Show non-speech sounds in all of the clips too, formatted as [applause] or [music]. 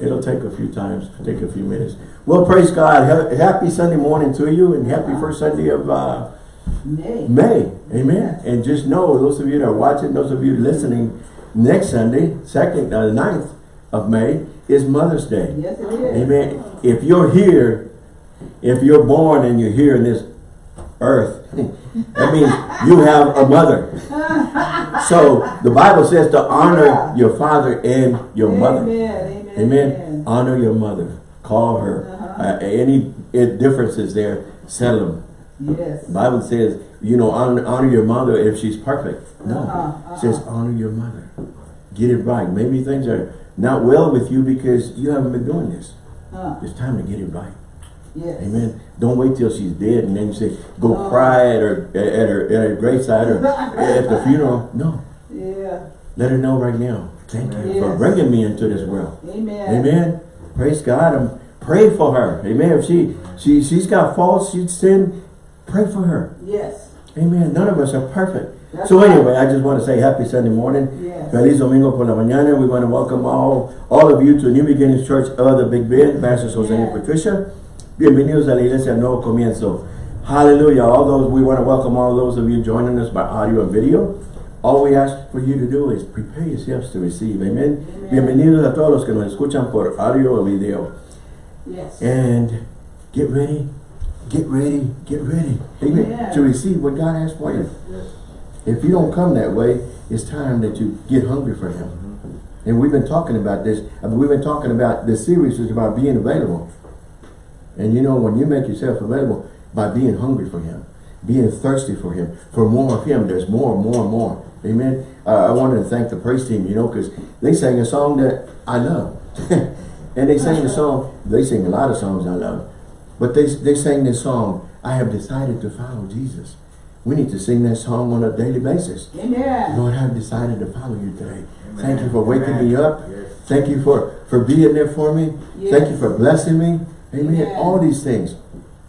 It'll take a few times, take a few minutes. Well, praise God. Ha- Happy Sunday morning to you and happy first Sunday of uh, Nay. May. Amen. And just know, those of you that are watching, those of you listening, next Sunday, second, uh, 9th of May, is Mother's Day. Yes, it is. Amen. If you're here, if you're born and you're here in this earth, [laughs] that means you have a mother. [laughs] So the Bible says to honor Yeah. your father and your mother. Amen. Amen. Honor your mother. Call her. Uh-huh. Uh, any uh, differences there, settle them. Yes. The Bible says, you know, honor, honor your mother if she's perfect. No. It says honor your mother. Get it right. Maybe things are not well with you because you haven't been doing this. Uh, It's time to get it right. yes. Amen. Don't wait till she's dead and then you say, go Oh. cry at her at her at her graveside or [laughs] at the funeral. No. Yeah. Let her know right now. Thank you for bringing me into this world. Amen. Amen. Praise God. I'm, pray for her. Amen. If she she she's got faults, she's sin, pray for her. Yes. Amen. None of us are perfect. That's so right. anyway, I just want to say happy Sunday morning. Yes. Feliz Domingo por la mañana. We want to welcome all, all of you to New Beginnings Church of the Big Bend, Pastors Jose and Patricia. Bienvenidos a la Iglesia Nuevo Comienzo. Hallelujah. All those, we want to welcome all those of you joining us by audio and video. All we ask for you to do is prepare yourselves to receive. Amen. Amen. Bienvenidos a todos los que nos escuchan por audio o video. Yes. And get ready, get ready, get ready. Amen. Amen. To receive what God has for you. Yes. If you don't come that way, it's time that you get hungry for Him. And we've been talking about this. I mean, We've been talking about this series is about being available. And you know, when you make yourself available by being hungry for Him, being thirsty for Him, for more of Him, there's more, more, more. Amen. Uh, I wanted to thank the praise team, you know, because they sang a song that I love. [laughs] and they sang a song, they sing a lot of songs I love. But they, they sang this song, I have decided to follow Jesus. We need to sing that song on a daily basis. Amen. Lord, I've decided to follow you today. Amen. Thank you for waking Amen. me up. Yes. Thank you for, for being there for me. Thank you for blessing me. Amen. Amen. All these things.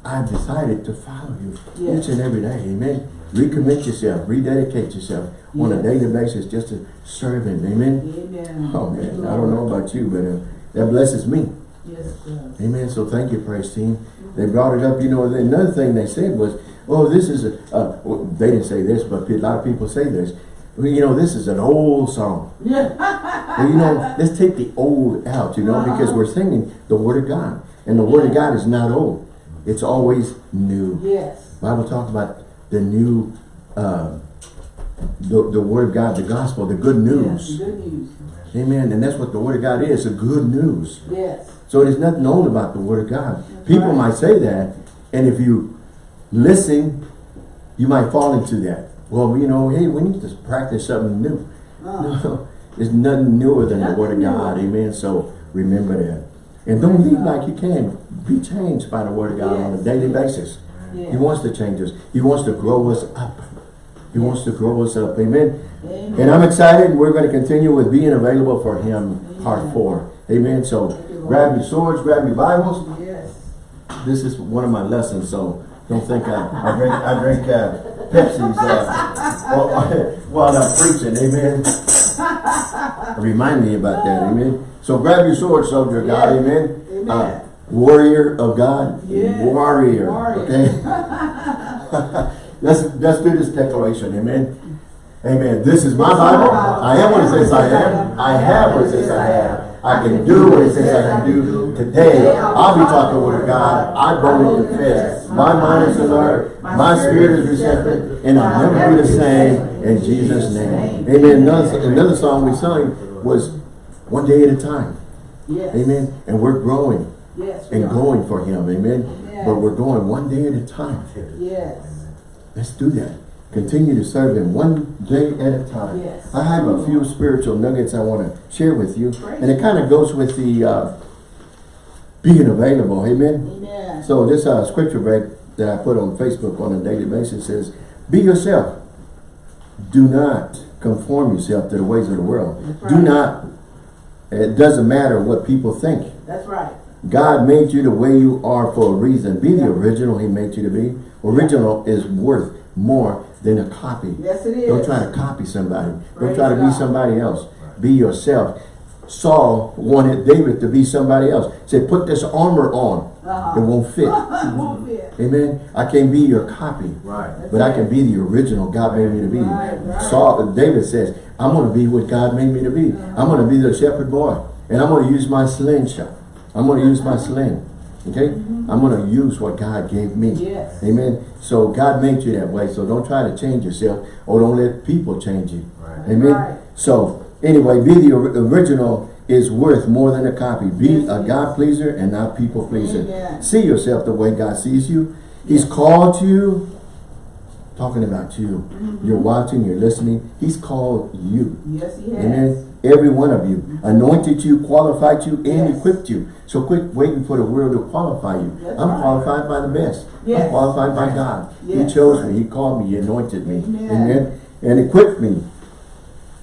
I've decided to follow you Yes. each and every day. Amen. Recommit yourself. Rededicate yourself on a daily basis just to serve him. Amen. Amen. Oh man, I don't know about you, but uh, that blesses me. Yes. Amen. So thank you, praise team. They brought it up. You know, another thing they said was, "Oh, this is a." Uh, well, they didn't say this, but a lot of people say this. Well, you know, this is an old song. Yeah. [laughs] Well, you know, let's take the old out. You know, because we're singing the Word of God, and the Word of God is not old. It's always new. Yes. Bible talks about the new, uh, the the Word of God, the gospel, the good Yes. news. Good news. Amen. And that's what the Word of God is. The good news. Yes. So there's nothing old about the Word of God. That's People right. might say that, and if you listen, you might fall into that. Well, you know, hey, we need to practice something new. Uh, [laughs] No, there's nothing newer than the Word of God. newer. Amen. So remember that. And don't God. like you can. Be changed by the Word of God on a daily basis. He wants to change us. He wants to grow us up. He wants to grow us up. Amen. Amen. And I'm excited. We're going to continue with being available for Him, part four. Amen. So you, grab your swords, grab your Bibles. Yes. This is one of my lessons, so don't think I, I drink I drink uh, Pepsi's uh, while, [laughs] while I'm preaching. Amen. Remind me about that. Amen. So grab your sword, soldier of God. Yes. Amen. Amen. Uh, warrior of God. Yes. Warrior. Warrior. Okay. [laughs] let's let's do this declaration. Amen. Amen. This is my Bible. I am what it says I am. I have what it says I have. I can do what it says I can do. Today, I'll be talking with God. I boldly confess. My mind is alert. My spirit is receptive. And I'll never be the same in Jesus' name. Amen. Another, another song we sang was one day at a time. Amen. And we're growing Yes. and are. going for him. Amen. Yes. But we're going one day at a time. Yes. Let's do that. Continue to serve him one day at a time. Yes. I have a few spiritual nuggets I want to share with you. Praise And it kind of goes with the uh, being available. Amen. Amen. So this uh, scripture break that I put on Facebook on a daily basis says, be yourself. Do not conform yourself to the ways of the world. That's Do not, it doesn't matter what people think. That's right. God made you the way you are for a reason. Be the original he made you to be. Original is worth more than a copy. Yes, it is. Don't try to copy somebody. Don't try to be somebody else. Be yourself. Saul wanted David to be somebody else. Said, put this armor on. Uh-huh. It won't fit. [laughs] it Won't fit. Amen. I can't be your copy. Right. But I can be the original God made me to be. Right, right. Saul, David says, I'm going to be what God made me to be. I'm going to be the shepherd boy. And I'm going to use my slingshot. I'm going to use my sling. Okay? I'm going to use what God gave me. Yes. Amen. So God made you that way. So don't try to change yourself or don't let people change you. Right. Amen. Right. So anyway, be the original is worth more than a copy. Be Yes, a yes. God pleaser and not people pleaser. Amen. See yourself the way God sees you. He's called you, talking about you. Mm-hmm. You're watching, you're listening. He's called you. Yes, he has. Amen. Every one of you. Anointed you, qualified you, and Yes. equipped you. So quit waiting for the world to qualify you. That's I'm right. qualified by the best. I'm qualified by God. Yes. He chose me. He called me. He anointed me. Amen. And equipped me.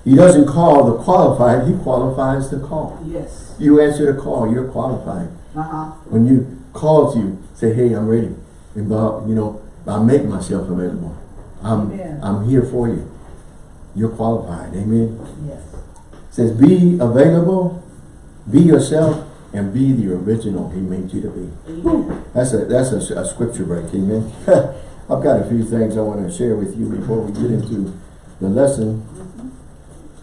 He doesn't call the qualified. He qualifies the call. Yes. You answer the call. You're qualified. Uh-huh. When you calls you, say, hey, I'm ready. And, uh, you know, I make myself available. I'm, Amen. I'm here for you. You're qualified. Amen. Yes. Says be available, be yourself, and be the original he made you to be. Amen. That's a that's a, a scripture break, amen. [laughs] I've got a few things I want to share with you before we get into the lesson.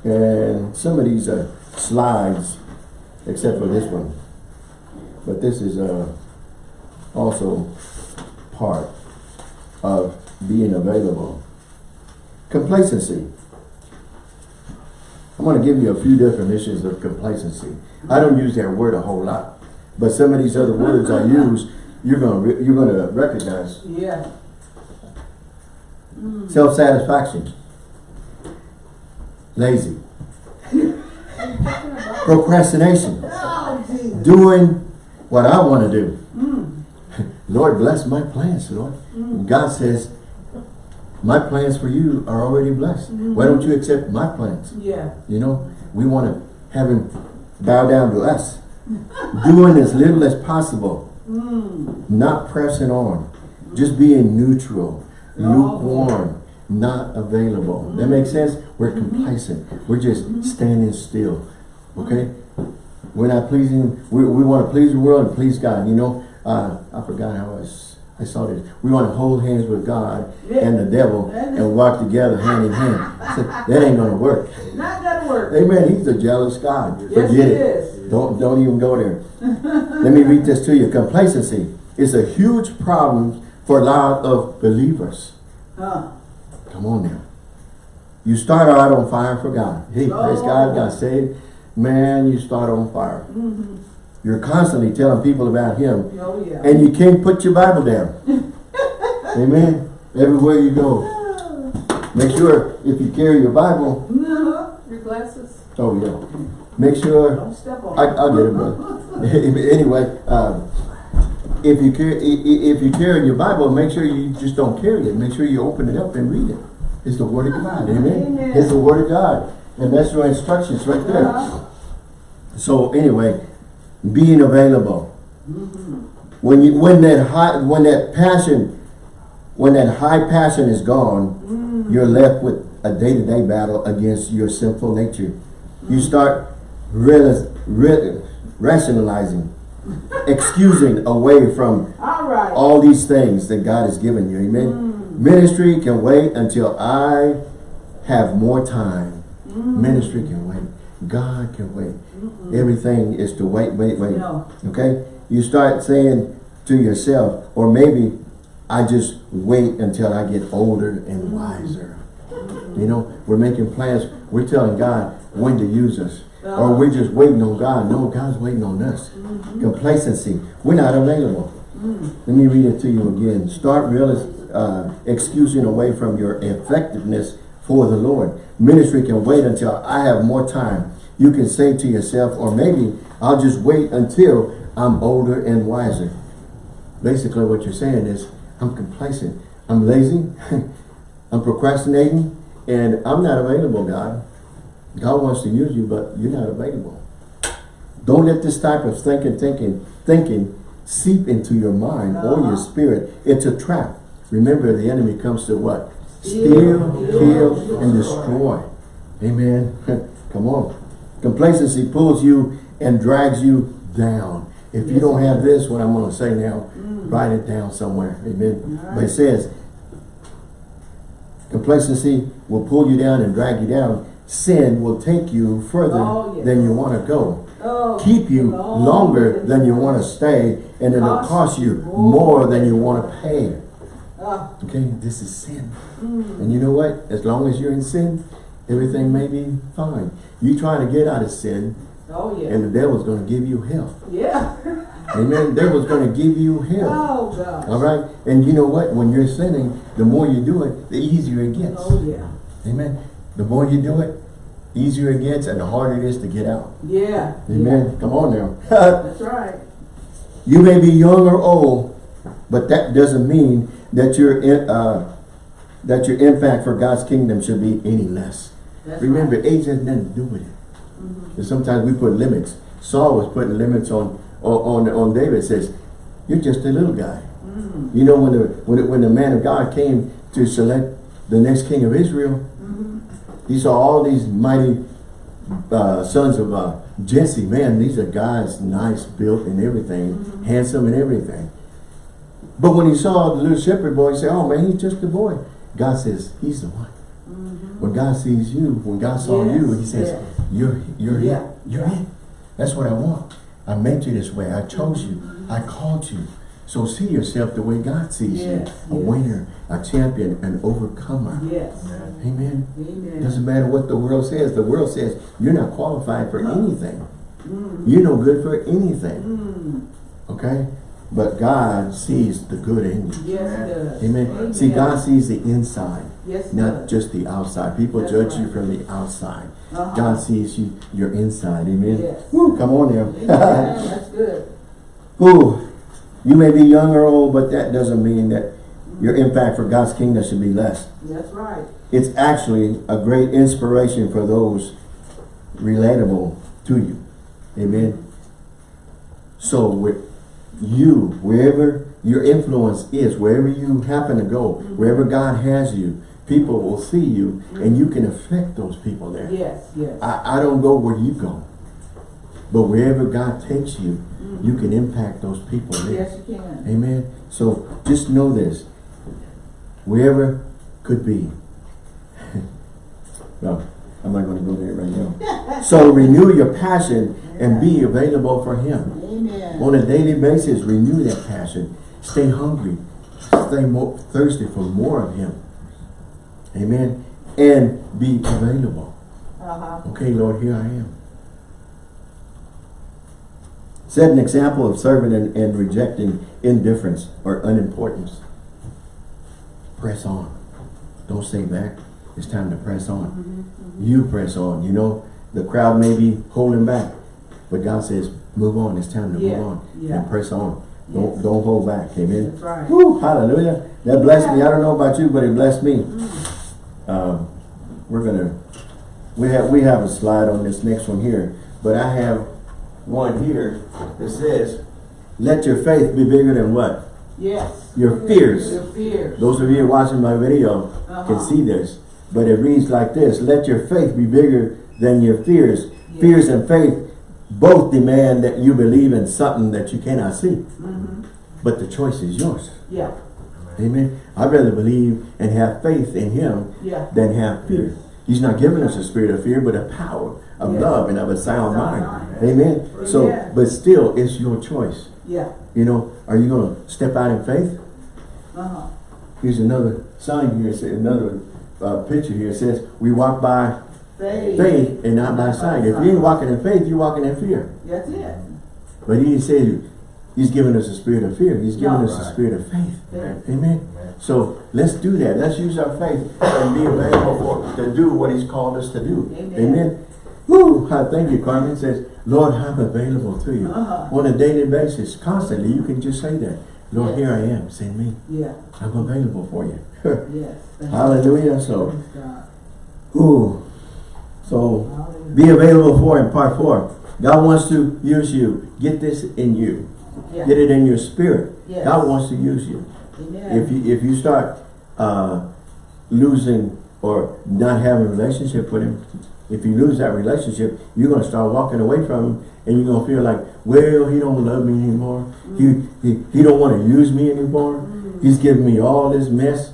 And some of these are slides, except for this one. But this is uh, also part of being available. Complacency. I'm going to give you a few definitions of complacency. I don't use that word a whole lot, but some of these other words I use, you're going to you're going to recognize. Yeah. Hmm. Self-satisfaction, lazy, procrastination, Oh, doing what I want to do. Hmm. [laughs] Lord, bless my plans, Lord. Hmm. God says, my plans for you are already blessed. Why mm-hmm. don't you accept my plans? Yeah. You know, we want to have him bow down to us. Doing as little as possible. Mm. Not pressing on. Just being neutral. Oh. Lukewarm. Not available. That mm-hmm. makes sense? We're mm-hmm. complacent. We're just standing still. Okay? We're not pleasing, we, we want to please the world and please God. You know, uh, I forgot how I, I saw this. We want to hold hands with God and the devil and walk together hand in hand. [laughs] I said, that ain't going to work. Not gonna work. Amen. He's a jealous God. Yes, Forget it. is. Don't don't even go there. [laughs] Let me read this to you. Complacency is a huge problem for a lot of believers. Huh. Come on now. You start out on fire for God. Hey, praise Oh. God, got saved. Man, you start on fire. Mm-hmm. You're constantly telling people about Him, Oh, yeah. and you can't put your Bible down. [laughs] Amen. Everywhere you go. Make sure if you carry your Bible, Uh-huh. Your glasses? oh yeah. Make sure Don't step on I, I'll get it, brother. [laughs] [laughs] anyway, um, if you carry, if you carry your Bible, make sure you just don't carry it. Make sure you open it up and read it. It's the Word of God, amen. Amen. It's the Word of God, and that's your instructions right there. Uh-huh. So anyway, being available. Mm-hmm. When you when that high when that passion when that high passion is gone, Mm-hmm. you're left with a day-to-day battle against your sinful nature. You start re, rationalizing, [laughs] excusing away from All right. all these things that God has given you. Amen. Ministry can wait until I have more time. Ministry can wait. God can wait. Everything is to wait, wait, wait. No. Okay? You start saying to yourself, or maybe I just wait until I get older and wiser. You know, we're making plans. We're telling God when to use us. Or we're just waiting on God. No, God's waiting on us. Complacency. We're not available. Let me read it to you again. Start real, uh, excusing away from your effectiveness for the Lord. Ministry can wait until I have more time. You can say to yourself, or maybe I'll just wait until I'm older and wiser. Basically what you're saying is, I'm complacent. I'm lazy. [laughs] I'm procrastinating. And I'm not available, God. God wants to use you, but you're not available. Don't let this type of thinking, thinking, thinking seep into your mind or your Uh-huh. spirit. It's a trap. Remember, the enemy comes to what? Steal, kill, and destroy. Amen. [laughs] Come on. Complacency pulls you and drags you down. If you don't have this, what I'm gonna say now, Mm. write it down somewhere, amen? All But it says, complacency will pull you down and drag you down. Sin will take you further Oh, yes. than you wanna go. Oh, Keep you long longer than you wanna stay, and it'll Cost cost you more than you wanna wanna pay. Ah, Okay, this is sin. mm. And you know what? As long as you're in sin, everything may be fine. You trying to get out of sin, Oh, yeah. and the devil's gonna give you hell. Yeah. [laughs] Amen. The devil's gonna give you hell. Oh, gosh. All right? And you know what? When you're sinning, the more you do it, the easier it gets. Oh, yeah. Amen. The more you do it, easier it gets and the harder it is to get out. Yeah. Amen. Come on now. [laughs] That's right. you may be young or old, but that doesn't mean that your in- uh, that your impact for God's kingdom should be any less. That's Remember, right. age has nothing to do with it. Mhm. And sometimes we put limits. Saul was putting limits on on on, on David. Says, "You're just a little guy." Mm. You know, when the when the, when the man of God came to select the next king of Israel, Mhm. he saw all these mighty uh, sons of uh, Jesse. Man, these are guys nice built and everything, Mhm. handsome and everything. But when he saw the little shepherd boy, he said, "Oh man, he's just a boy." God says, "He's the one." When God sees you, when God saw you, He says, yes. "You're you're Yeah, it. You're yeah. it. That's what I want. I made you this way. I chose you. I called you. So see yourself the way God sees Yes, you: a winner, a champion, an overcomer. Yes. Amen. Amen. Doesn't matter what the world says. The world says you're not qualified for anything. Mm. You're no good for anything. Mm. Okay? But God sees the good in you. Yes, does. Amen. See, God sees the inside, Yes, not just the outside. People That's judge you from the outside. Uh-huh. God sees you, your inside. Amen. Yes. Woo, come on there. That's good. Woo. You may be young or old, but that doesn't mean that your impact for God's kingdom should be less. That's right. It's actually a great inspiration for those relatable to you. Amen. So with you, wherever your influence is, wherever you happen to go, mm-hmm. wherever God has you, people will see you and you can affect those people there. Yes, yes. I, I don't go where you go. But wherever God takes you, mm-hmm. you can impact those people there. Yes, you can. Amen. So just know this. Wherever could be. [laughs] well, I'm not going to go there right now. [laughs] so renew your passion and be available for Him. Amen. On a daily basis, renew that passion. Stay hungry. Stay more thirsty for more of Him. Amen. And be available. Uh-huh. Okay, Lord, here I am. Set an example of serving and, and rejecting indifference or unimportance. Press on. Don't stay back. It's time to press on. Mm-hmm. You press on. You know, the crowd may be holding back, but God says, move on. It's time to Yeah, move on yeah. and press on. Don't Yes. don't hold back. Amen. That's right. Woo, hallelujah. That blessed me. I don't know about you, but it blessed me. Mm. Um, we're gonna we have we have a slide on this next one here, but I have one here that says, "Let your faith be bigger than what." Yes. Your fears. Your fears. Those of you watching my video can Uh-huh. see this, but it reads like this: "Let your faith be bigger than your fears. Yes. Fears and faith both demand that you believe in something that you cannot see, Mm-hmm. but the choice is yours." Yeah. Amen. I'd rather believe and have faith in Him Yeah. than have fear. He's not giving us a spirit of fear, but a power of Yeah. love and of a sound mind. Amen. So, Yeah. but still, it's your choice. Yeah. You know, are you going to step out in faith? Uh-huh. Here's another sign here, another uh, picture here. It says, we walk by Faith. faith and not by sight. If you ain't walking in faith, you're walking in fear. That's it. But he said, he's giving us a spirit of fear. He's giving Yeah. us a spirit of faith. Faith. Amen. So let's do that. Let's use our faith and be available for to do what He's called us to do. Amen. Woo! I thank you, Carmen. Says, Lord, I'm available to you Uh-huh. on a daily basis, constantly. You can just say that. Lord, Yes. here I am. Send me. Yeah. I'm available for you. [laughs] Yes. Hallelujah. So, ooh. So, be available for Him. Part four. God wants to use you. Get this in you. Yeah. Get it in your spirit. Yes. God wants to use you. Amen. if you if you start uh, losing or not having a relationship with him, if you lose that relationship, you're gonna start walking away from him and you're gonna feel like, well, he don't love me anymore. He, he, he don't wanna use me anymore. He's giving me all this mess.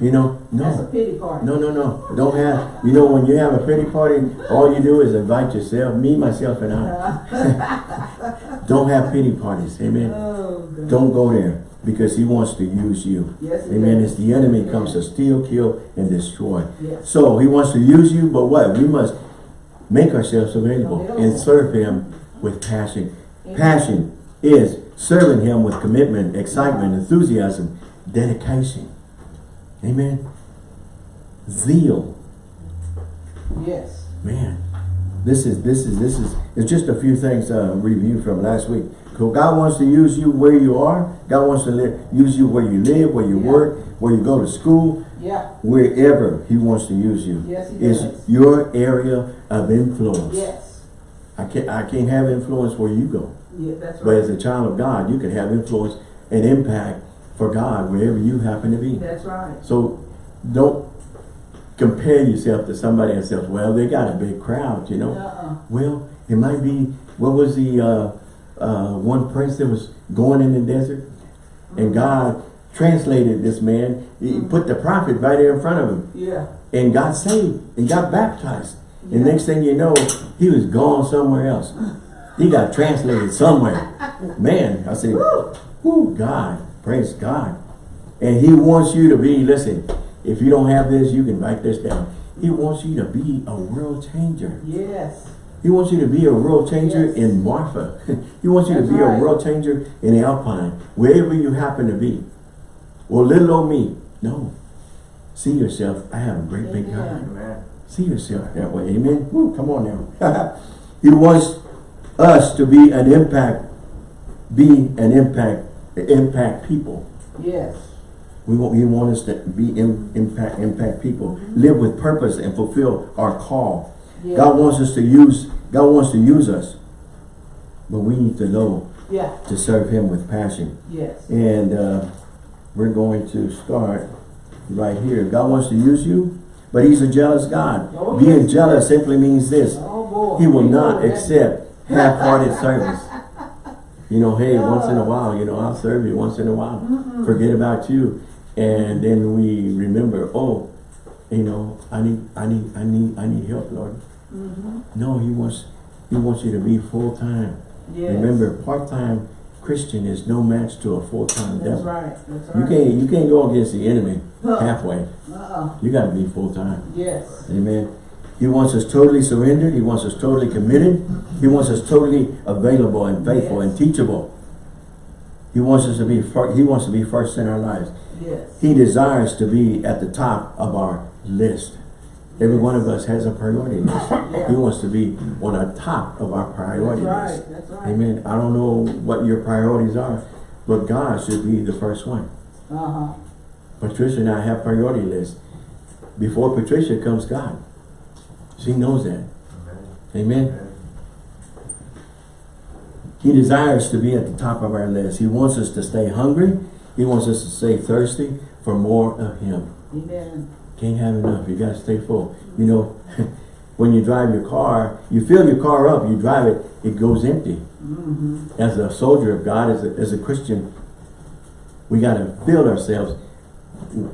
You know, That's a no. pity party. No, no, no. Don't have, you know, when you have a pity party, all you do is invite yourself, me, myself, and I. Uh-huh. [laughs] Don't have pity parties. Amen. Oh, Don't go there because he wants to use you. Yes, Amen. does. It's the enemy comes to steal, kill, and destroy. Yes. So he wants to use you, but what? We must make ourselves available and serve him with passion. Amen. Passion is serving him with commitment, excitement, enthusiasm, dedication. Amen. Zeal. Yes. Man, this is this is this is it's just a few things uh review from last week. So God wants to use you where you are. God wants to live, use you where you live, where you Yeah. work, where you go to school, Yeah. wherever He wants to use you. Yes, He is your area of influence. Yes. I can't I can't have influence where you go, Yeah, that's right. but as a child of God, you can have influence and impact for God wherever you happen to be. That's right. So don't compare yourself to somebody and say, well, they got a big crowd, you know. Uh-uh. Well, it might be, what was the uh, uh, one prince that was going in the desert? And God translated this man. He put the prophet right there in front of him. Yeah. And got saved and got baptized. And next thing you know, he was gone somewhere else. He got translated somewhere. [laughs] Man, I said, whoo, God, praise God. And he wants you to be, listen, if you don't have this, you can write this down. He wants you to be a world changer. Yes. He wants you to be a world changer Yes. in Marfa. [laughs] he wants you to be right. a world changer in Alpine, wherever you happen to be. Well, little old me, no. See yourself, I have a great big God. Amen. Amen. See yourself that way, amen? Woo, come on now. [laughs] he wants us to be an impact, be an impact, impact people. Yes. We want, he wants us to be in, impact, impact people, live with purpose and fulfill our call. Yeah. God wants us to use, God wants to use us, but we need to know Yeah. to serve him with passion. Yes. And uh, we're going to start right here. God wants to use you, but he's a jealous God. Oh, Being yes. jealous simply means this. Oh. He will not accept half-hearted service. [laughs] You know, hey, once in a while, you know, I'll serve you once in a while. Forget about you. And then we remember, oh, you know, I need, I need, I need, I need help, Lord. Mhm. No, he wants, he wants you to be full-time. Yes. Remember, part-time Christian is no match to a full-time That's devil. right. That's right. You can't, you can't go against the enemy Huh. halfway. Uh-uh. You gotta be full-time. Yes. Amen. He wants us totally surrendered. He wants us totally committed. He wants us totally available and faithful and teachable. He wants us to be he wants to be first in our lives. Yes. He desires to be at the top of our list. Every one of us has a priority list. [laughs] He wants to be on the top of our priority That's list. right. That's right. Amen. I don't know what your priorities are, but God should be the first one. Uh-huh. Patricia and I have priority lists. Before Patricia comes God. She knows that. Amen. Amen. He desires to be at the top of our list. He wants us to stay hungry. He wants us to stay thirsty for more of Him. Amen. Can't have enough. You got to stay full. You know, [laughs] when you drive your car, you fill your car up, you drive it, it goes empty. Mm-hmm. As a soldier of God, as a, as a Christian, we got to fill ourselves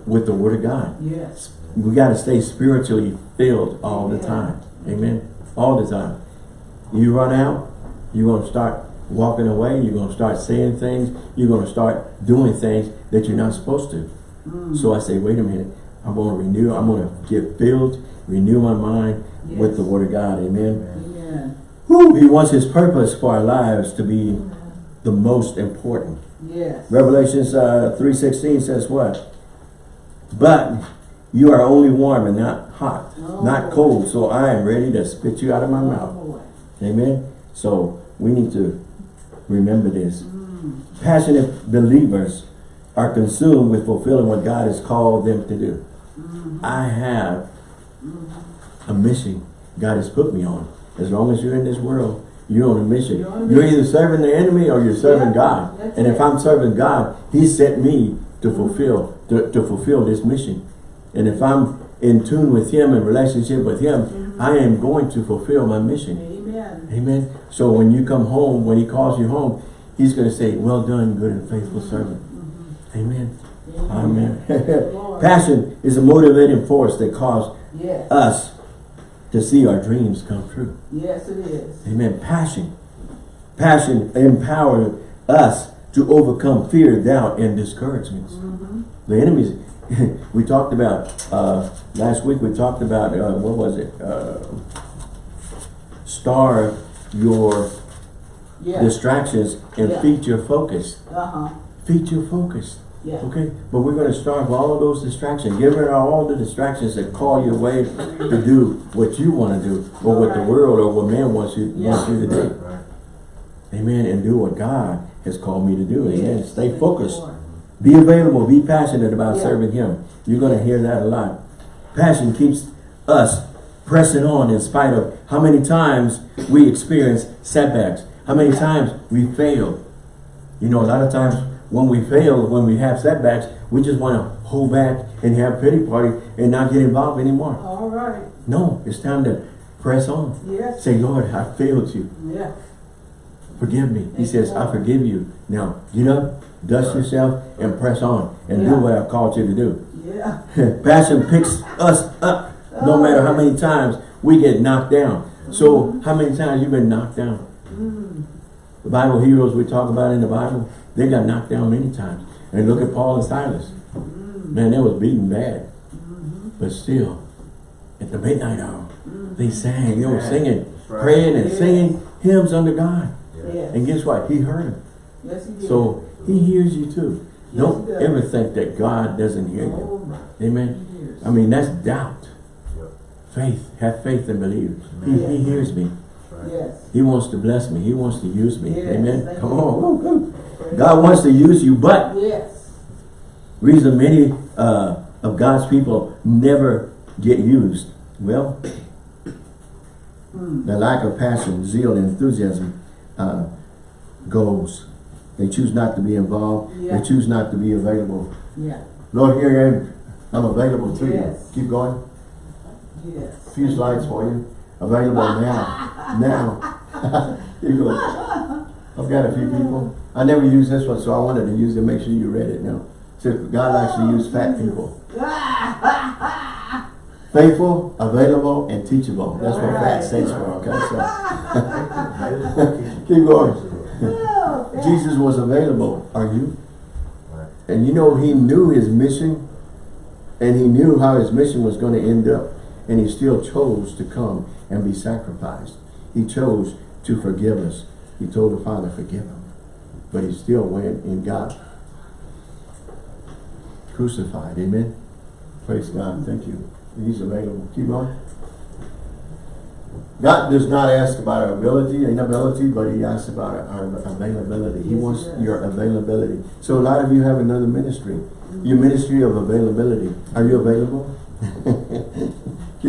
with the Word of God. Yes. We got to stay spiritually filled all the time. Amen. All the time. You run out, you're going to start walking away. You're going to start saying things. You're going to start doing things that you're not supposed to. Mm. So I say, wait a minute. I'm going to renew. I'm going to get filled, renew my mind with the Word of God. Amen. Whew, he wants His purpose for our lives to be the most important. Yes. Revelations uh, 3.16 says what? But you are only warm and not hot, Oh, not cold, so I am ready to spit you out of my Oh, mouth. Amen? So we need to remember this. Mm. Passionate believers are consumed with fulfilling what God has called them to do. I have a mission God has put me on. As long as you're in this world, you're on a mission. You're on You're either serving the enemy or you're serving Yeah, God. And if it. I'm serving God, He sent me to fulfill to, to fulfill this mission. And if I'm in tune with Him, in relationship with Him, I am going to fulfill my mission. Amen. Amen. So when you come home, when he calls you home, he's going to say, well done, good and faithful servant. Amen. Amen. [laughs] Lord. Passion is a motivating force that causes Yes. us to see our dreams come true. Yes, it is. Amen. Passion. Passion empowers us to overcome fear, doubt, and discouragements. The enemies, [laughs] we talked about, uh, last week we talked about, uh, what was it? Uh, starve your Yeah. distractions and Yeah. feed your focus. Uh-huh. Feed your focus. Yeah. Okay? But we're going to starve all of those distractions. Give rid of all the distractions that call your way to do what you want to do or what the world or what man wants you, wants you to do. Amen. And do what God has called me to do. Amen. Yes. Stay focused. Be available. Be passionate about Yeah. serving Him. You're going to hear that a lot. Passion keeps us pressing on in spite of how many times we experience setbacks. How many times we fail. You know, a lot of times when we fail, when we have setbacks, we just want to hold back and have pity party and not get involved anymore. All right. No, it's time to press on. Yes. Say, Lord, I failed you. Yeah. Forgive me. He says, I forgive you. Now, get up, dust yourself, and press on. And do what I've called you to do. Yeah. [laughs] Passion picks us up no matter how oh. many times we get knocked down. So, how many times you been knocked down? Mm. The Bible heroes we talk about in the Bible, they got knocked down many times. And look at Paul and Silas. Mm. Man, they was beaten bad. Mm-hmm. But still, at the midnight hour, mm. they sang, they were singing, right. praying and Yes. singing hymns under God. Yes. And guess what? He heard them. Yes, he did. So he hears you too. Yes, Don't ever think that God doesn't hear you. Oh, my Amen. years. I mean, that's doubt. Yep. Faith. Have faith and believe. He, he hears me. Yes. He wants to bless me. He wants to use me. Yes, Amen. thank Come you. on. Woo, woo. God wants to use you, but Yes. reason many uh, of God's people never get used. Well, Hmm. the lack of passion, zeal, and enthusiasm uh, goes. They choose not to be involved. Yeah. They choose not to be available. Yeah. Lord, here I am. I'm available to Yes. you. Keep going. Yes. few slides for you. Available now. now. [laughs] You go. I've got a few people. I never used this one, so I wanted to use it. Make sure you read it now. So God likes to use fat people. Faithful, available, and teachable. That's what fat stands for, okay? So [laughs] keep going. Oh, Jesus was available. Are you? And you know, he knew his mission and he knew how his mission was going to end up. And he still chose to come and be sacrificed. He chose to forgive us. He told the Father, forgive him. But he still went and got crucified. Amen. Praise God. Thank you. He's available. Keep going. God does not ask about our ability, inability, but he asks about our availability. He wants your availability. So a lot of you have another ministry. Your ministry of availability. Are you available? [laughs]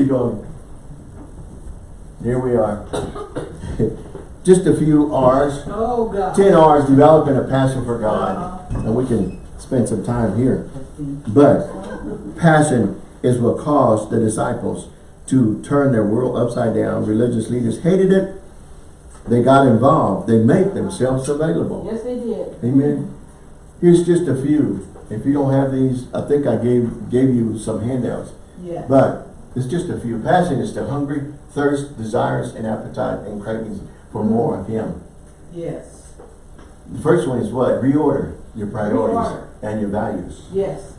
Going. Here we are. [laughs] Just a few R's. Oh, God. 10 R's developing a passion for God. And we can spend some time here. But passion is what caused the disciples to turn their world upside down. Religious leaders hated it. They got involved. They made themselves available. Yes, they did. Amen. Here's just a few. If you don't have these, I think I gave gave you some handouts. Yeah. But it's just a few. Passion is the hungry, thirst, desires, and appetite and cravings for more of Him. Yes. The first one is what? Reorder your priorities Reorder. and your values. Yes.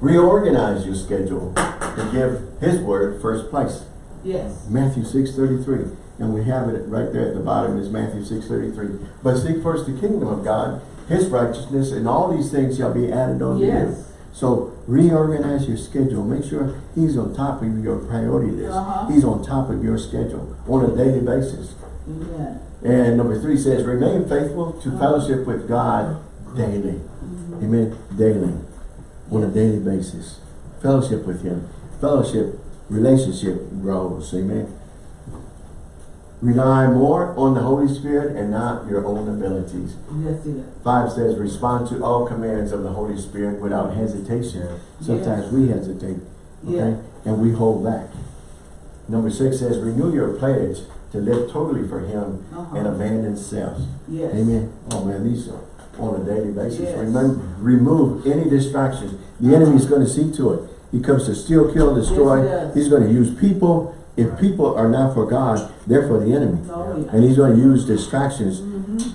Reorganize your schedule to give His word first place. Yes. Matthew 6.33. And we have it right there at the bottom is Matthew 6.33. But seek first the kingdom of God, His righteousness, and all these things shall be added on to you. So reorganize your schedule. Make sure He's on top of your priority list. Uh-huh. He's on top of your schedule on a daily basis. Amen. And number three says, remain faithful to uh-huh. fellowship with God uh-huh. daily. Mm-hmm. Amen. Daily. On a daily basis. Fellowship with Him. Fellowship, relationship grows. Amen. Rely more on the Holy Spirit and not your own abilities. Yes. Five says, respond to all commands of the Holy Spirit without hesitation. Sometimes Yes. we hesitate. Okay? And we hold back. Number six says, renew your pledge to live totally for him Uh-huh. and abandon self. Yes. Amen. Oh man, these are on a daily basis. Yes. Remember, remove any distractions. The enemy is going to see to it. He comes to steal, kill, and destroy. Yes, does. he's going to use people. If people are not for God, they're for the enemy. Oh. And he's going to use distractions Mhm.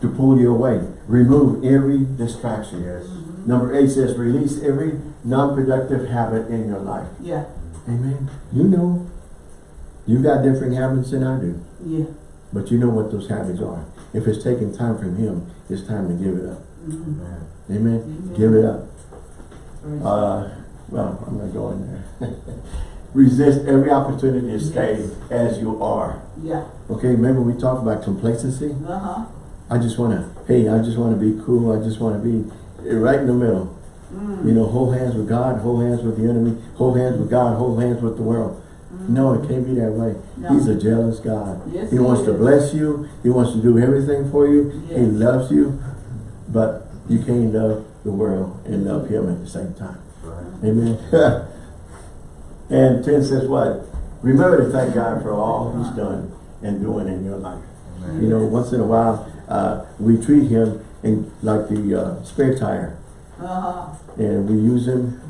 to pull you away. Remove every distraction. Yes. Number eight says, release every non-productive habit in your life. Yeah, Amen. You know, you got different habits than I do. yeah. But you know what those habits are. If it's taking time from him, it's time to give it up. Mhm. Amen. Amen. Amen. Give it up. Uh, well, I'm going to go in there. [laughs] Resist every opportunity to stay as you are. Yeah, Okay, remember we talked about complacency? uh-huh. I just want to, hey, I just want to be cool. I just want to be right in the middle. Mm. You know, hold hands with God, hold hands with the enemy, hold hands with God, hold hands with the world. No, it can't be that way. No. He's a jealous God. Yes, he he wants to bless you. He wants to do everything for you. Yes. He loves you. But you can't love the world and love him at the same time. Right. Amen. [laughs] and 10 says what? Remember to thank God for all he's done and doing in your life. Amen. You know, once in a while, uh, we treat him in like the uh, spare tire. Uh-huh. And we use him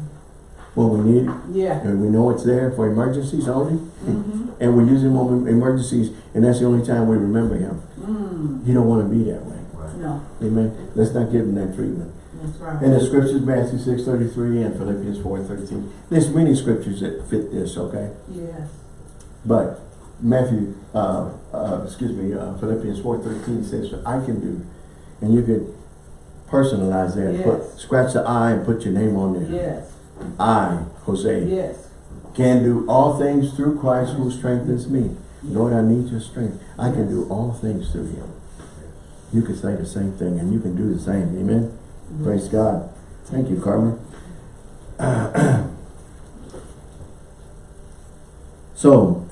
when we need it. Yeah. And we know it's there for emergencies only. Mm-hmm. And we use him on emergencies. And that's the only time we remember him. Mm. You don't want to be that way. Right. No, Amen. Let's not give him that treatment. That's right. And the scriptures, Matthew 6, 33 and Philippians 4, 13. There's many scriptures that fit this, okay? Yes. But Matthew, uh, uh, excuse me, uh, Philippians 4, 13 says, I can do. And you could personalize that. Yes. Put, scratch the I and put your name on there. Yes. I, Jose, Yes. can do all things through Christ who strengthens me. Lord, I need your strength. I can do all things through him. You can say the same thing and you can do the same. Amen. Praise God. Thank you, Carmen. [clears throat] so,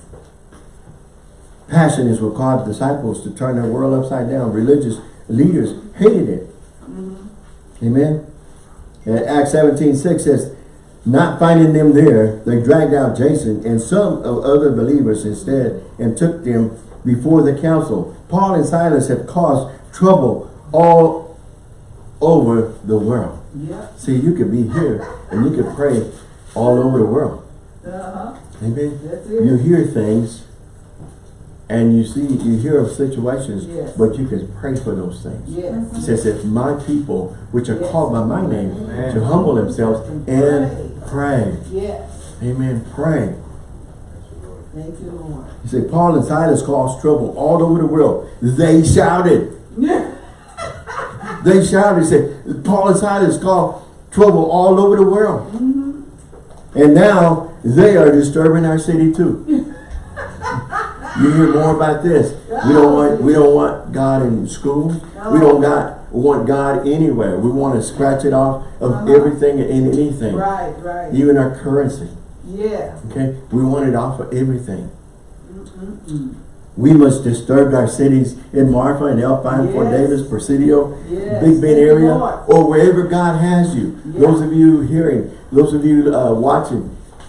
passion is what caused disciples to turn their world upside down. Religious leaders hated it. Mm-hmm. Amen. And Acts 17, 6 says, not finding them there, they dragged out Jason and some of other believers instead and took them before the council. Paul and Silas had caused trouble all over the world. Yep. See, you can be here and you can pray all over the world. Uh-huh. Amen. That's You hear things and you see, you hear of situations, Yes. but you can pray for those things. Yes. It says, if my people, which are Yes. called by my name, Amen. to humble themselves and pray. Yes. Amen. Pray. Thank you, Lord. He said, Paul and Silas caused trouble all over the world. They shouted. Yeah. [laughs] They shouted. He said, Paul and Silas caused trouble all over the world. And now they are disturbing our city too. you hear more about this. We don't want we don't want God in school. We don't got want God anywhere. We want to scratch it off of Uh-huh. everything and anything. Right, right. Even our currency. Yeah. Okay? We want it off of everything. Mm-mm. We must disturb our cities in Marfa and Alpine, Fort Davis, Presidio, Yes. Big Bend area, or wherever God has you. Those of you hearing, those of you uh, watching,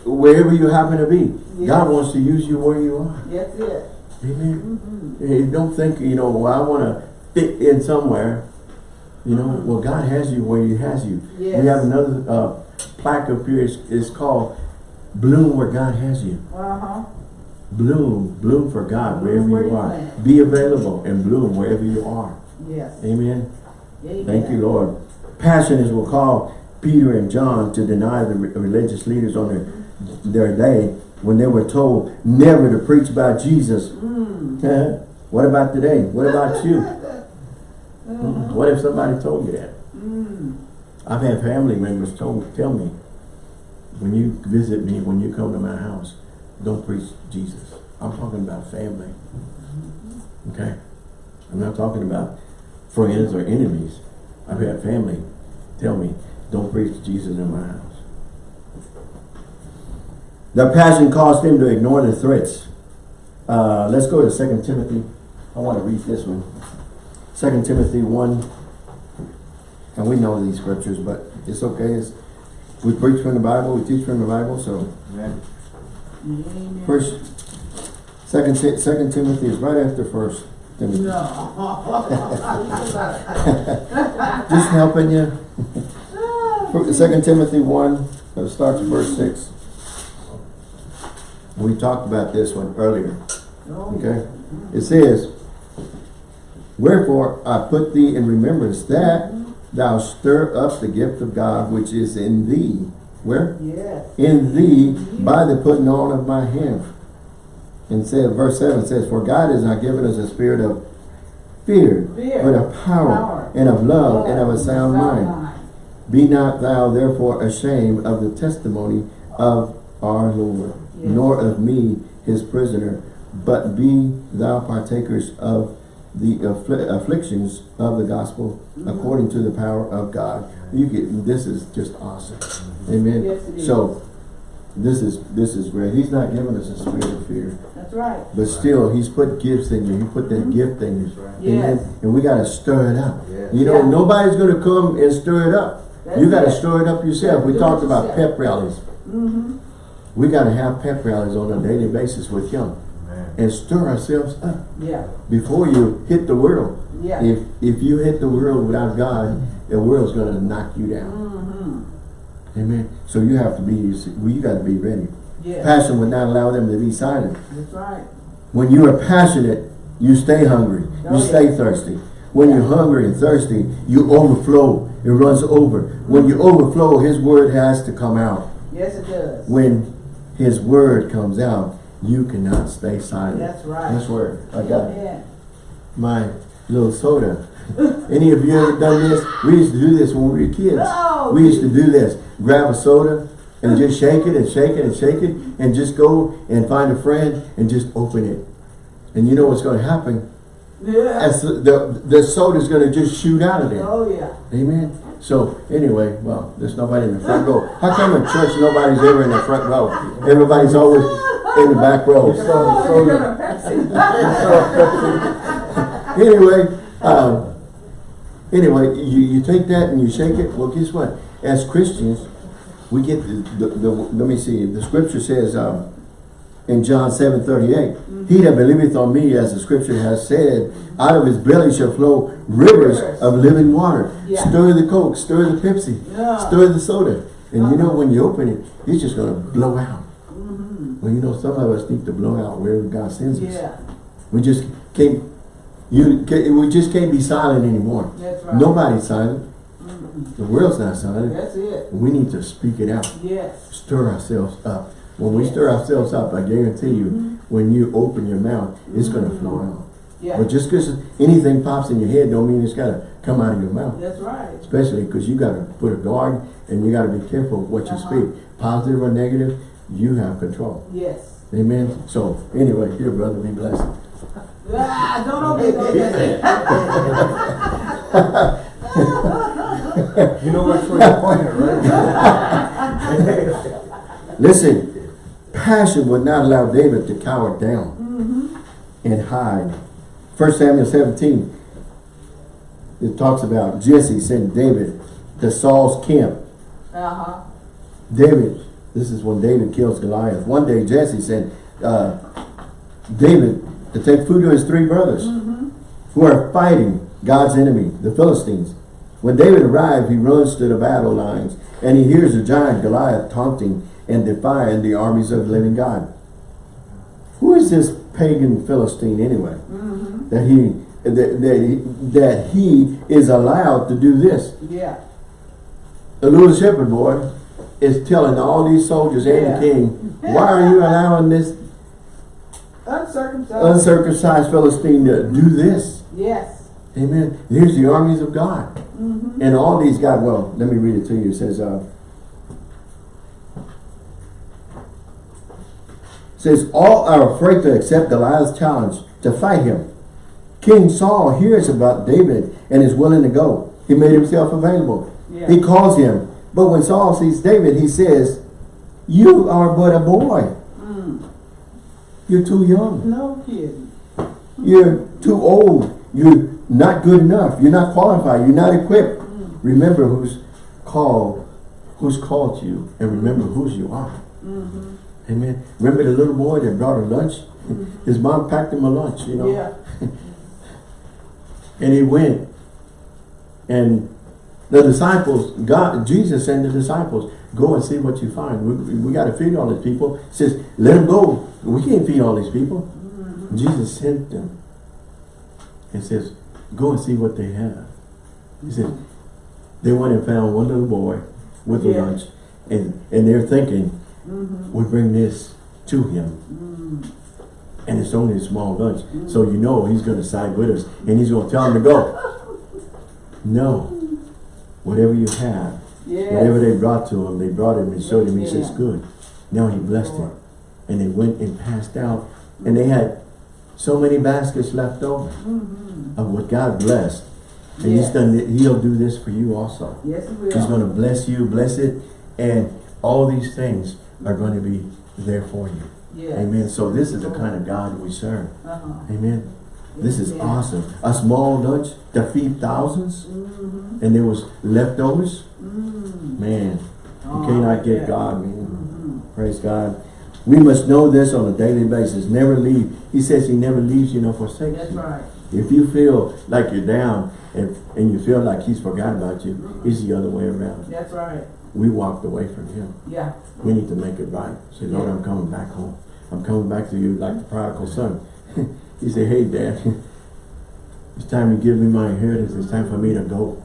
wherever you happen to be, Yes. God wants to use you where you are. That's it. Amen. Mm-hmm. Hey, don't think, you know, well, I want to fit in somewhere. You know, well, God has you where He has you. Yes. We have another uh, plaque up here. It's, it's called Bloom Where God Has You. Uh-huh. Bloom, bloom for God wherever where you you are. plant. Be available and bloom wherever you are. Yes. Amen. Amen. Thank you, Lord. Passion is what called Peter and John to deny the re- religious leaders on their, their day when they were told never to preach about Jesus. Mm. what about today? What about you? Uh-huh. [laughs] What if somebody told you that? Mm. I've had family members told, tell me, when you visit me, when you come to my house, don't preach Jesus. I'm talking about family. Okay? I'm not talking about friends or enemies. I've had family tell me, don't preach Jesus in my house. Their passion caused them to ignore the threats. Uh, let's go to 2 Timothy. I want to read this one. 2 Timothy 1. And we know these scriptures, but it's okay. It's, we preach from the Bible, we teach from the Bible, so Amen. Amen. First, second, second Timothy is right after first Timothy. No. [laughs] Just helping you. [laughs] Second Timothy one, uh, starts at verse six. We talked about this one earlier, Oh, okay? It says, Wherefore I put thee in remembrance that thou stir up the gift of God which is in thee. Where? Yes. In thee by the putting on of my hand. And said, verse seven says, For God has not given us a spirit of fear, Fear. but of power, Power. and of love, and of a sound mind. mind. Be not thou therefore ashamed of the testimony of our Lord, Yes. nor of me his prisoner, but be thou partakers of the affli- afflictions of the gospel Mm-hmm. according to the power of God. You get this is just awesome. Amen. Yes. So this is this is great. He's not giving us a spirit of fear. That's right. But still, he's put gifts in you. He put that gift in you. Mm-hmm. Yes. And we got to stir it up. Yes. You know, Yeah. nobody's going to come and stir it up. That's you got to it. stir it up yourself. Yeah, we talked about yourself. pep rallies. Mm-hmm. We got to have pep rallies on a daily basis with him Amen. And stir ourselves up Yeah. before you hit the world. Yeah. If if you hit the world without God, the world's going to knock you down. Mm-hmm. Amen. So you have to be. well, You got to be ready. Yeah. Passion would not allow them to be silent. That's right. When you are passionate, you stay hungry. You Oh, yeah. stay thirsty. When you're hungry and thirsty, you overflow. It runs over. When you overflow, His word has to come out. Yes, it does. When His word comes out, you cannot stay silent. That's right. That's where I got Yeah. my little soda. Any of you ever done this? We used to do this when we were kids. No. We used to do this. Grab a soda and just shake it and shake it and shake it and just go and find a friend and just open it. And you know what's going to happen? Yeah. As the, the, the soda's going to just shoot out of there. Oh, yeah. Amen. So anyway, well, there's nobody in the front row. How come in church nobody's ever in the front row? Everybody's always in the back row. Oh, you're anyway, um, anyway, you, you take that and you shake it. Well, guess what? As Christians, we get the, the, the let me see, the scripture says um, in John 7, 38, He that believeth on me, as the scripture has said, out of his belly shall flow rivers Rivers. of living water. Yeah. Stir the Coke, stir the Pepsi, Yeah. stir the soda. And you know, when you open it, it's just going to blow out. Well, you know, some of us need to blow out wherever God sends us. Yeah. We just can't, you, we just can't be silent anymore. That's right. Nobody's silent. Mm. The world's not silent. That's it. We need to speak it out. Yes. Stir ourselves up. When we stir ourselves up, I guarantee you, when you open your mouth, it's going to flow out. Yeah. But just because anything pops in your head don't mean it's got to come out of your mouth. That's right. Especially because you got to put a guard and you got to be careful what you Uh-huh. speak. Positive or negative, you have control. Yes. Amen. So anyway, here brother, be blessed. Ah, don't open it. [laughs] You know which way to point it, right? [laughs] Listen, passion would not allow David to cower down and hide. First Samuel 17, it talks about Jesse sent David to Saul's camp. Uh-huh. David, this is when David kills Goliath. One day Jesse said, uh, David to take food to his three brothers who are fighting God's enemy, the Philistines. When David arrived, he runs to the battle lines and he hears the giant Goliath taunting and defying the armies of the living God. Who is this pagan Philistine anyway? That he that, that he that he is allowed to do this. Yeah. The little shepherd boy is telling all these soldiers and Yeah. the king, why are you allowing this Uncircumcised. uncircumcised Philistine to do this? yes. Amen. Here's the armies of God. And all these guys, well, let me read it to you. It says, uh, says, all are afraid to accept Goliath's challenge to fight him. King Saul hears about David and is willing to go. He made himself available. Yeah. He calls him. But when Saul sees David, he says, you are but a boy. Mm. You're too young. No kidding. You're too old. You're not good enough. You're not qualified. You're not equipped. Mm. Remember who's called, who's called you, and remember mm-hmm. whose you are. Mm-hmm. Amen. Remember the little boy that brought her lunch? Mm-hmm. His mom packed him a lunch, you know. Yeah. [laughs] And he went. And the disciples, God, Jesus and the disciples, go and see what you find. We, we got to feed all these people. He says, let them go. We can't feed all these people. Jesus sent them. And says, go and see what they have. He said, they went and found one little boy with a Yeah. lunch. And, and they're thinking, mm-hmm. we bring this to him. Mm. And it's only a small lunch. So mm. you know he's going to side with us. And he's going to tell them to go. No. Whatever you have, whatever they brought to him, they brought him and showed him. He says, good. Now he blessed it. And they went and passed out. And they had so many baskets left over of what God blessed. And he's Yeah. done, he'll do this for you also. Yes, it will. He's going to bless you, bless it. And all these things are going to be there for you. Yeah. Amen. So this is the kind of God we serve. Uh-huh. Amen. This is Yeah. awesome. A small lunch to feed 1000s Mm-hmm. And there was leftovers. Mm. Man, you Oh, cannot get yeah. God, man. Mhm. Praise God. We must know this on a daily basis. Never leave. He says he never leaves you nor forsakes That's you. right. If you feel like you're down and, and you feel like he's forgotten about you, it's the other way around. That's right. We walked away from him. Yeah. We need to make it right. Say, Lord, I'm coming back home. I'm coming back to you like the prodigal son. [laughs] he said, hey, Dad, [laughs] it's time you give me my inheritance. It's time for me to go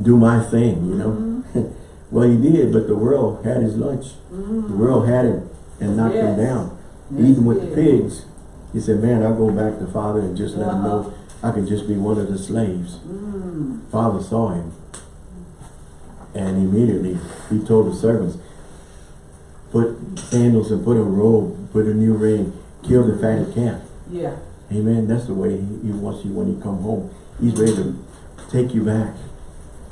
do my thing, you know. [laughs] well, he did, but the world had his lunch. The world had him and knocked him down. Yes, Even with the pigs, he said, man, I'll go back to Father and just let him know Uh-huh. I can just be one of the slaves. Mm. Father saw him. And immediately he told the servants, put sandals and put a robe, put a new ring, kill the fatted calf. Yeah. Amen. That's the way he, he wants you when you come home. He's ready to take you back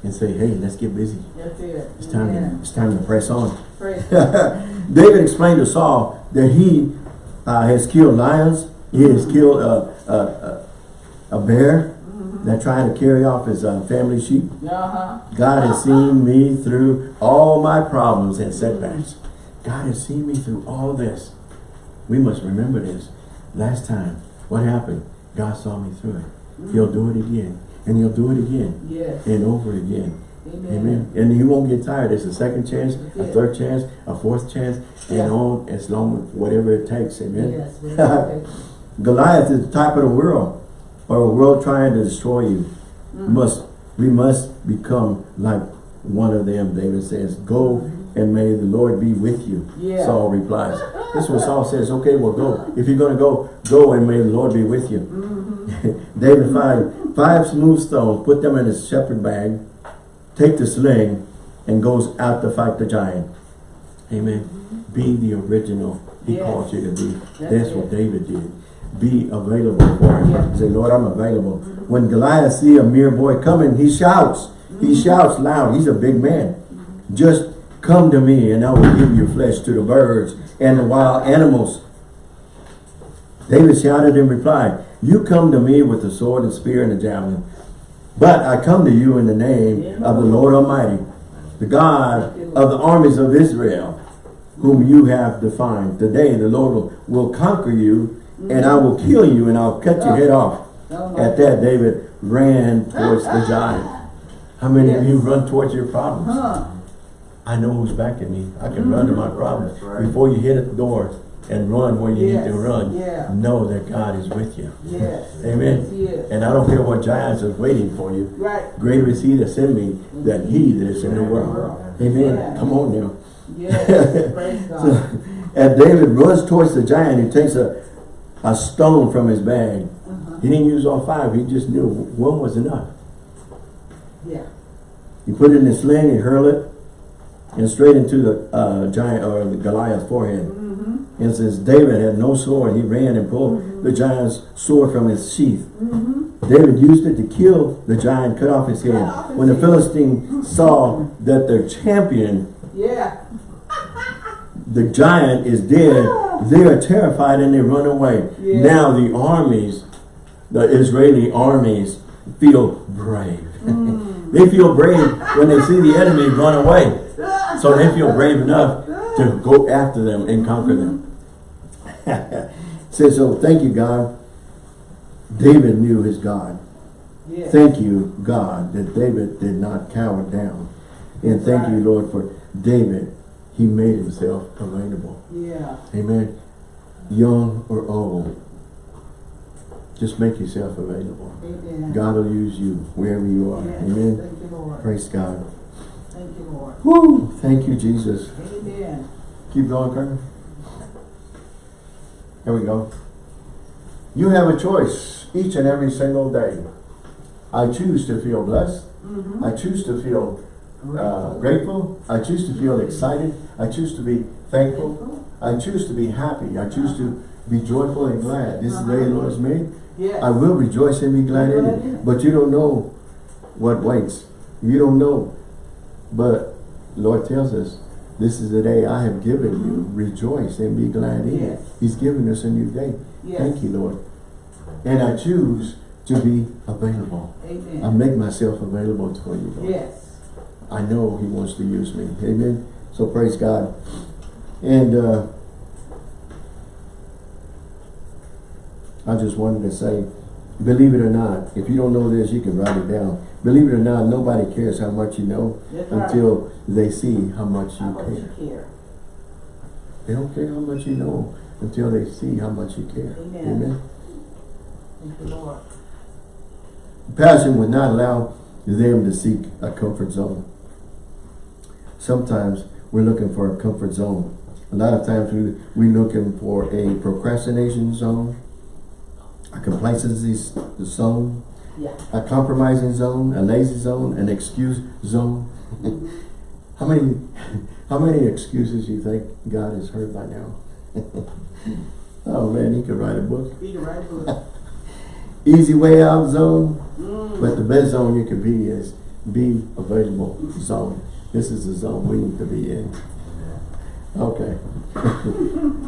and say, hey, let's get busy. That's it. It's time, Yeah. to, it's time to press on. [laughs] David explained to Saul that he uh, has killed lions, he has killed a, a, a, a bear that tried to carry off his uh, family sheep. Uh-huh. God has [laughs] seen me through all my problems and setbacks. God has seen me through all this. We must remember this. Last time, what happened? God saw me through it. He'll do it again. And he'll do it again Yes. and over again. Amen. Amen. And he won't get tired. It's a second chance, a third chance, a fourth chance, and on as long as whatever it takes. Amen. Yes. [laughs] Goliath is the type of the world, or a world trying to destroy you. Mm-hmm. Must we must become like one of them. David says, "Go and may the Lord be with you." Yeah. Saul replies. This is what [laughs] Saul says. Okay, well, go. If you're going to go, go and may the Lord be with you. Mm-hmm. [laughs] David find five smooth stones, put them in his shepherd bag, take the sling, and goes out to fight the giant. Amen. Be the original he Yes. called you to be. That's That's what. David did. Be available for him. Yeah. Say, Lord, I'm available. When Goliath see a mere boy coming, he shouts. He Mm-hmm. shouts loud. He's a big man. Just come to me and I will give your flesh to the birds and the wild animals. David shouted in reply, You come to me with the sword and spear and the javelin. But I come to you in the name of the Lord Almighty, the God of the armies of Israel, whom you have defined. Today the Lord will, conquer you, and I will kill you, and I'll cut your head off. At that, David ran towards the giant. How many of you run towards your problems? Huh. I know who's backing me. I can mm-hmm. run to my problems. Right. Before you hit at the door and run where you need to run, Yeah. know that God is with you. Yes. Amen. Yes. And I don't care what giants are waiting for you. Right. Greater is he that sent me than he that is in the world. Amen. Yeah. Come on now. Yes. [laughs] So, as David runs towards the giant, he takes a, a stone from his bag. Uh-huh. He didn't use all five. He just knew one was enough. Yeah. He put it in his sling, he hurled it, and straight into the uh, giant or the Goliath's forehead. And since David had no sword, he ran and pulled the giant's sword from his sheath. Mm-hmm. David used it to kill the giant, cut off his head. off his When the head. Philistine [laughs] saw that their champion, Yeah. the giant, is dead, they are terrified and they run away. Yeah. Now the armies, the Israeli armies, feel brave. Mm. [laughs] they feel brave when they see the enemy run away. So they feel brave enough to go after them and conquer them. [laughs] Says so. Thank you, God. David knew his God. Thank you, God, that David did not cower down. And thank you, Lord, for David. He made himself available. Yeah. Amen. Young or old. Just make yourself available. Amen. God will use you wherever you are. Yes. Amen. Thank you, Lord. Praise God. Thank you, Lord. Woo! Thank you, Jesus. Amen. Keep going, Carter. There we go. You have a choice each and every single day. I choose to feel blessed. Mm-hmm. I choose to feel uh, grateful. I choose to feel excited. I choose to be thankful. I choose to be happy. I choose to be joyful and glad. This is the day the Lord has made. Yes. I will rejoice and be glad in it. But you don't know what waits. You don't know. But Lord tells us, this is the day I have given you. Rejoice and be glad in it. He's given us a new day. Yes. Thank you, Lord. And I choose to be available. I make myself available for you, Lord. Yes. I know he wants to use me. Amen. So praise God. And uh, I just wanted to say, believe it or not, if you don't know this, you can write it down. Believe it or not, nobody cares how much you know That's right. until they see how much How you much care. you care. They don't care how much you know until they see how much you care. Amen. Amen. Thank you, Lord. Passion would not allow them to seek a comfort zone. Sometimes we're looking for a comfort zone. A lot of times we, we're looking for a procrastination zone, a complacency zone, Yeah. a compromising zone, a lazy zone, an excuse zone. [laughs] how many how many excuses you think God has heard by now? [laughs] oh man, he could write a book. Be the right book. [laughs] Easy way out zone. Mm. But the best zone you can be is be available zone. This is the zone we need to be in. Okay.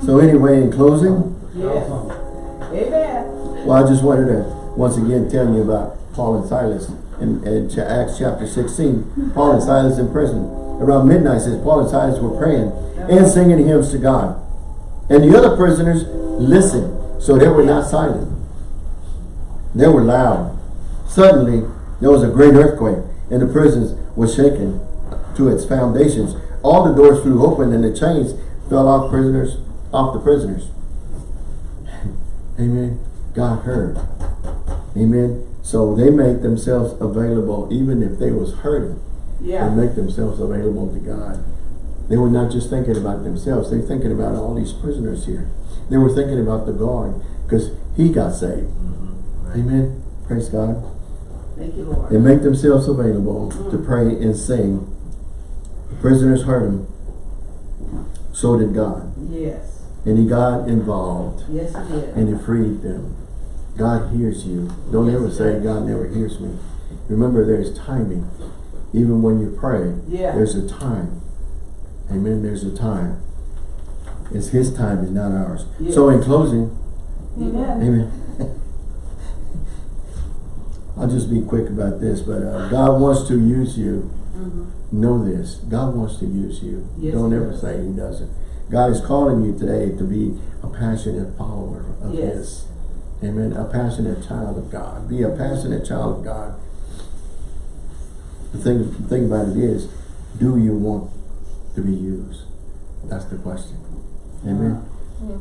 so anyway, in closing, Yes. Amen. well, I just wanted to once again tell you about Paul and Silas in, in Acts chapter 16. Paul and Silas in prison. Around midnight says Paul and Silas were praying and singing hymns to God. And the other prisoners listened, so they were not silent. They were loud. Suddenly, there was a great earthquake, and the prisons was shaken to its foundations. All the doors flew open, and the chains fell off prisoners, off the prisoners. [laughs] Amen. God heard. Amen. So they make themselves available, even if they was hurting. Yeah. They make themselves available to God. They were not just thinking about themselves. They were thinking about all these prisoners here. They were thinking about the guard because he got saved. Mm-hmm. Amen. Praise God. Thank you, Lord. They make themselves available mm. to pray and sing. The prisoners heard him. So did God. Yes. And he got involved Yes, he did. and he freed them. God hears you. Don't Yes, ever say does. God never hears me. Remember there's timing. Even when you pray, Yeah. there's a time. Amen. There's a time. It's his time, it's not ours. So in closing, Amen. Amen. I'll just be quick about this, but uh, God wants to use you. Mhm. Know this. God wants to use you. Yes, Don't ever does. say he doesn't. God is calling you today to be a passionate follower of Yes. his. Amen. A passionate child of God. Be a passionate child of God. The thing, the thing about it is, do you want to be used? That's the question. Amen.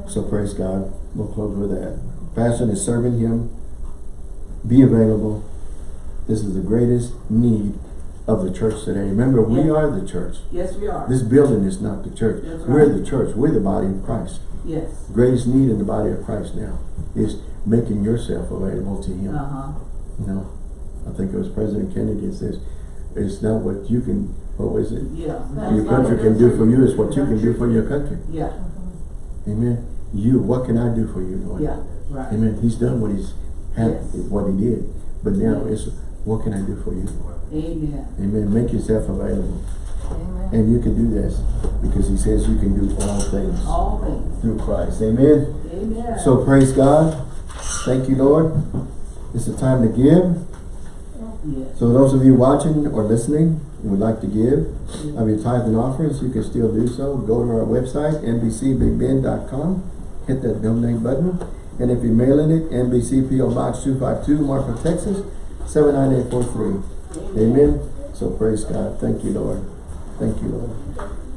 So praise God. We'll close with that. Passion is serving Him. Be available. This is the greatest need of the church today. Remember, we Yeah. are the church. Yes, we are. This building is not the church. That's We're right. the church. We're the body of Christ. Yes. The greatest need in the body of Christ now is making yourself available to Him. Uh-huh. You know, I think it was President Kennedy that says, it's not what you can, what was it? Yeah. Your country can do for you, it's what you can do for your country. Yeah. Amen. You, what can I do for you, Lord? Yeah. Right. Amen. He's done what he's had, Yes. what he did. But now it's what can I do for you, Lord? Amen. Amen. Make yourself available. Amen. And you can do this because he says you can do all things All things. through Christ. Amen. Amen. So praise God. Thank you, Lord. It's a time to give. Yes. So those of you watching or listening, would like to give of your tithe and offerings, you can still do so. Go to our website, nbcbigbend.com, hit that donate button. And if you're mailing it, NBC PO Box 252, Marfa, Texas, 79843. Amen. So praise God. Thank you, Lord. Thank you, Lord.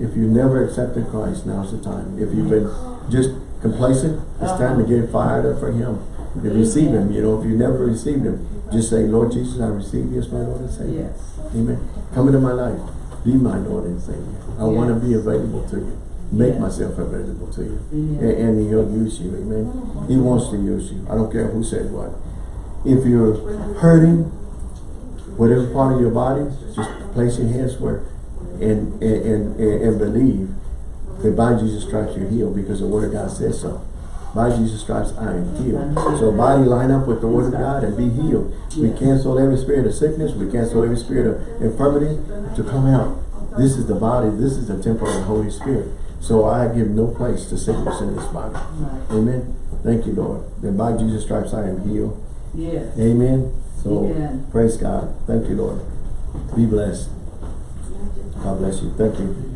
If you never accepted Christ, now's the time. If you've been just complacent, it's time to get fired up for Him. To receive Him, you know, if you never received Him, just say, Lord Jesus, I receive you as my Lord and Savior. Yes. Amen. Come into my life. Be my Lord and Savior. I want to be available to you. Make Yes. myself available to you. Yes. A- And, He'll use you. Amen. He wants to use you. I don't care who says what. If you're hurting, whatever part of your body, just place your hands where and, and, and, and believe that by Jesus Christ you're healed because the Word of God says so. By Jesus Christ I am healed. So body line up with the Word of God and be healed. We cancel every spirit of sickness. We cancel every spirit of infirmity to come out. This is the body. This is the temple of the Holy Spirit. So I give no place to sickness in this body. Amen. Thank you, Lord. That by Jesus Christ I am healed. Yes. Amen. So Amen. praise God. Thank you, Lord. Be blessed. God bless you. Thank you.